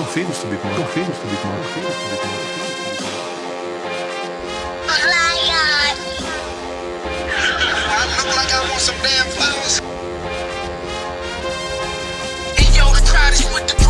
Tão filhos to be born. Tão filhos to be born. Tão filhos to some damn flowers. And yo, the crowd is with the.